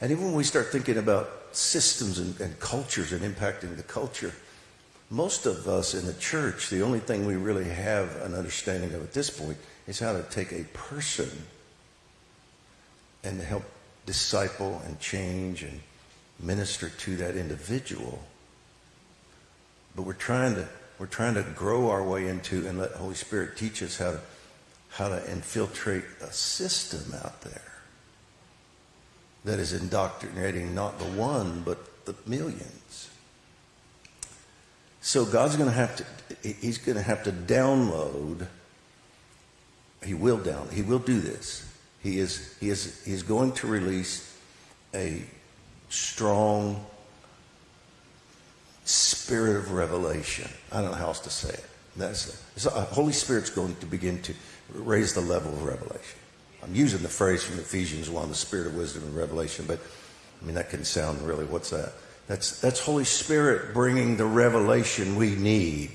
And even when we start thinking about systems and, and cultures and impacting the culture, most of us in the church, the only thing we really have an understanding of at this point is how to take a person and help disciple and change and minister to that individual. But we're trying to we're trying to grow our way into and let Holy Spirit teach us how to how to infiltrate a system out there that is indoctrinating not the one but the millions. So God's going to have to he's going to have to download he will down he will do this. He is he is he is going to release a strong spirit of revelation. I don't know how else to say it. That's the uh, Holy Spirit's going to begin to raise the level of revelation. I'm using the phrase from Ephesians 1, the spirit of wisdom and revelation, but I mean, that can sound really, what's that? That's, that's Holy Spirit bringing the revelation we need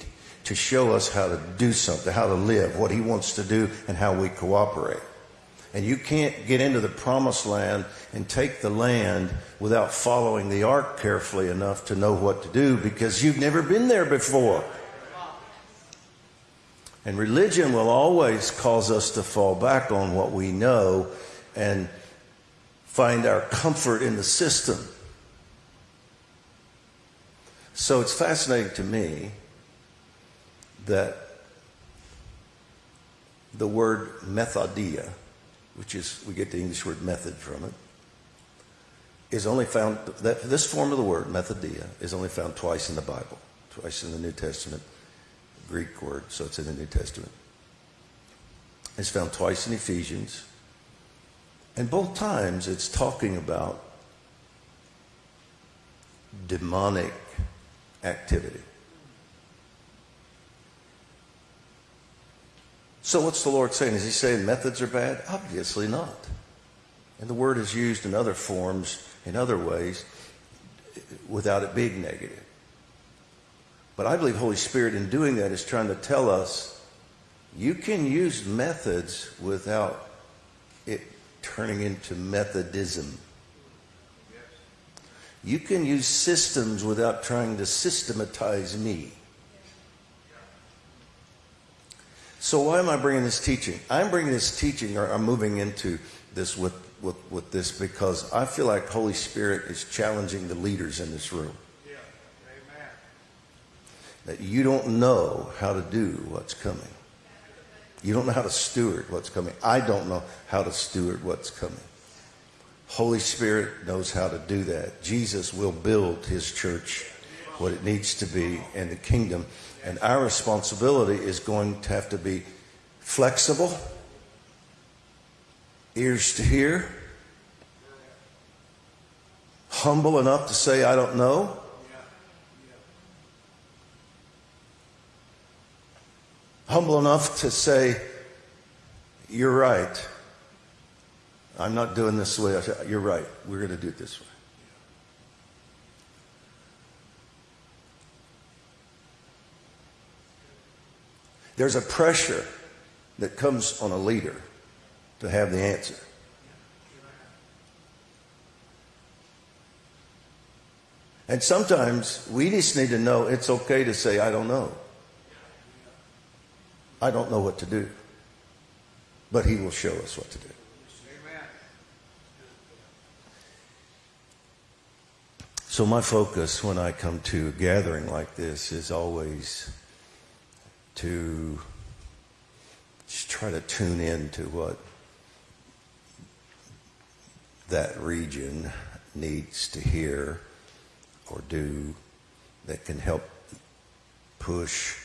to show us how to do something, how to live, what He wants to do, and how we cooperate. And you can't get into the promised land and take the land without following the ark carefully enough to know what to do because you've never been there before. And religion will always cause us to fall back on what we know and find our comfort in the system. So it's fascinating to me that the word methodia, which is, we get the English word method from it, is only found, that, this form of the word, methodia, is only found twice in the Bible, twice in the New Testament. Greek word, so it's in the New Testament. It's found twice in Ephesians. And both times it's talking about demonic activity. So, what's the Lord saying? Is He saying methods are bad? Obviously not. And the word is used in other forms, in other ways, without it being negative. But I believe Holy Spirit in doing that is trying to tell us you can use methods without it turning into Methodism. You can use systems without trying to systematize me. So why am I bringing this teaching? I'm bringing this teaching, or I'm moving into this with, with, with this because I feel like Holy Spirit is challenging the leaders in this room that you don't know how to do what's coming. You don't know how to steward what's coming. I don't know how to steward what's coming. Holy Spirit knows how to do that. Jesus will build his church what it needs to be in the kingdom. And our responsibility is going to have to be flexible, ears to hear, humble enough to say, I don't know, humble enough to say, You're right. I'm not doing this way. You're right. We're going to do it this way. There's a pressure that comes on a leader to have the answer. And sometimes we just need to know it's okay to say, I don't know. I don't know what to do. But He will show us what to do. So, my focus when I come to a gathering like this is always to just try to tune in to what that region needs to hear or do that can help push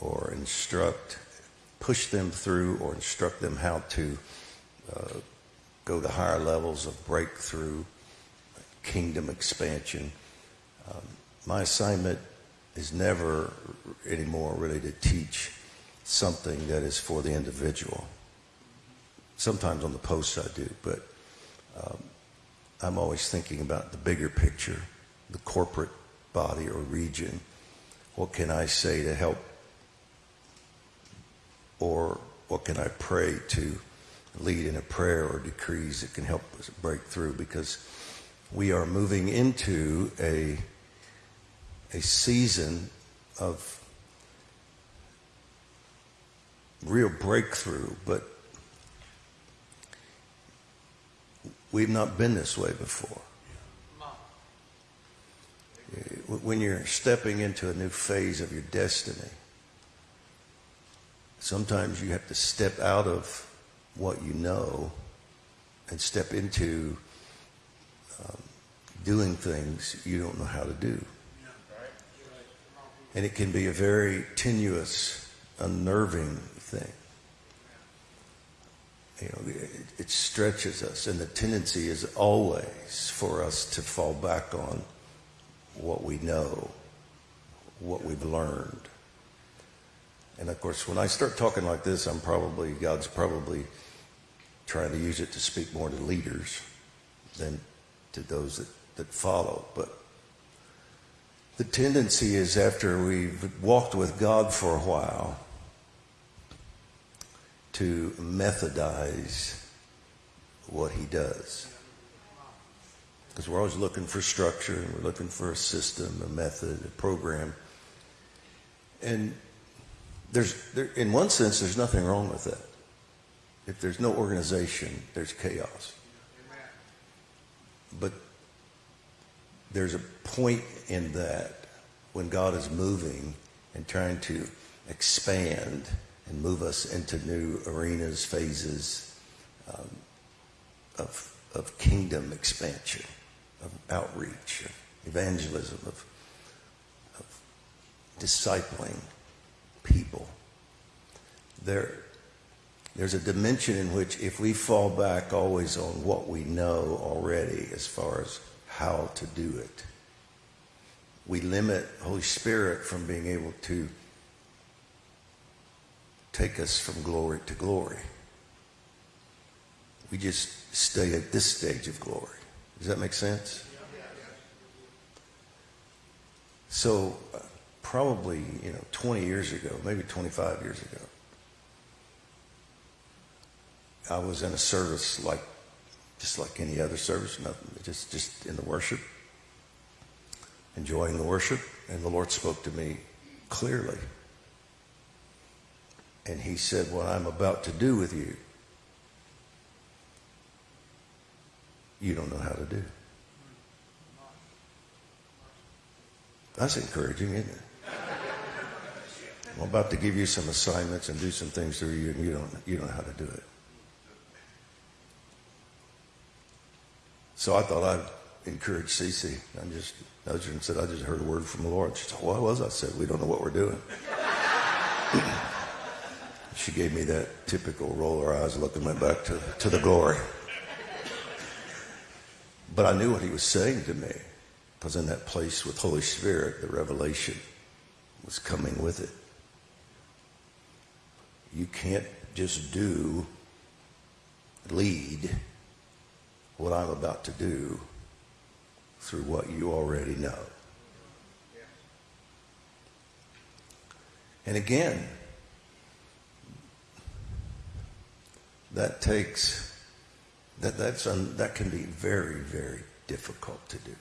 or instruct, push them through or instruct them how to uh, go to higher levels of breakthrough, kingdom expansion. Um, my assignment is never anymore really to teach something that is for the individual. Sometimes on the posts I do, but um, I'm always thinking about the bigger picture, the corporate body or region. What can I say to help or what can I pray to lead in a prayer or decrees that can help us break through? Because we are moving into a, a season of real breakthrough, but we've not been this way before. When you're stepping into a new phase of your destiny, sometimes you have to step out of what you know and step into um, doing things you don't know how to do. And it can be a very tenuous, unnerving thing. You know, it, it stretches us, and the tendency is always for us to fall back on what we know, what we've learned. And of course, when I start talking like this, I'm probably, God's probably trying to use it to speak more to leaders than to those that, that follow. But the tendency is after we've walked with God for a while to methodize what he does. Because we're always looking for structure and we're looking for a system, a method, a program. And there's, there, in one sense, there's nothing wrong with that. If there's no organization, there's chaos. But there's a point in that when God is moving and trying to expand and move us into new arenas, phases um, of, of kingdom expansion, of outreach, of evangelism, of, of discipling people. There, there's a dimension in which if we fall back always on what we know already as far as how to do it, we limit Holy Spirit from being able to take us from glory to glory. We just stay at this stage of glory. Does that make sense? So, probably, you know, 20 years ago, maybe 25 years ago, I was in a service like, just like any other service, nothing, just, just in the worship, enjoying the worship, and the Lord spoke to me clearly. And he said, What I'm about to do with you, you don't know how to do. That's encouraging, isn't it? I'm about to give you some assignments and do some things through you, and you don't, you don't know how to do it. So I thought I'd encourage Cece. I just nudged her and said, I just heard a word from the Lord. She said, What was? I said, We don't know what we're doing. she gave me that typical roll her eyes look and went back to, to the glory. But I knew what he was saying to me because in that place with Holy Spirit, the revelation was coming with it. You can't just do, lead what I'm about to do through what you already know. And again, that takes that that's un, that can be very very difficult to do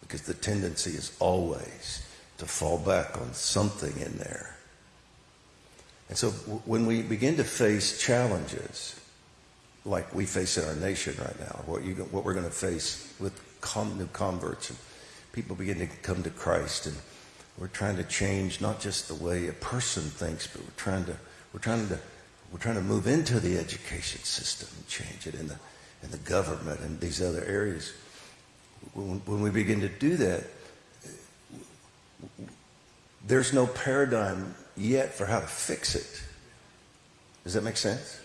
because the tendency is always to fall back on something in there. And so when we begin to face challenges like we face in our nation right now, what, you, what we're going to face with com- new converts and people begin to come to Christ and we're trying to change not just the way a person thinks, but we're trying to we're trying to we're trying to move into the education system and change it in the in the government and these other areas. When, when we begin to do that, there's no paradigm yet for how to fix it. Does that make sense?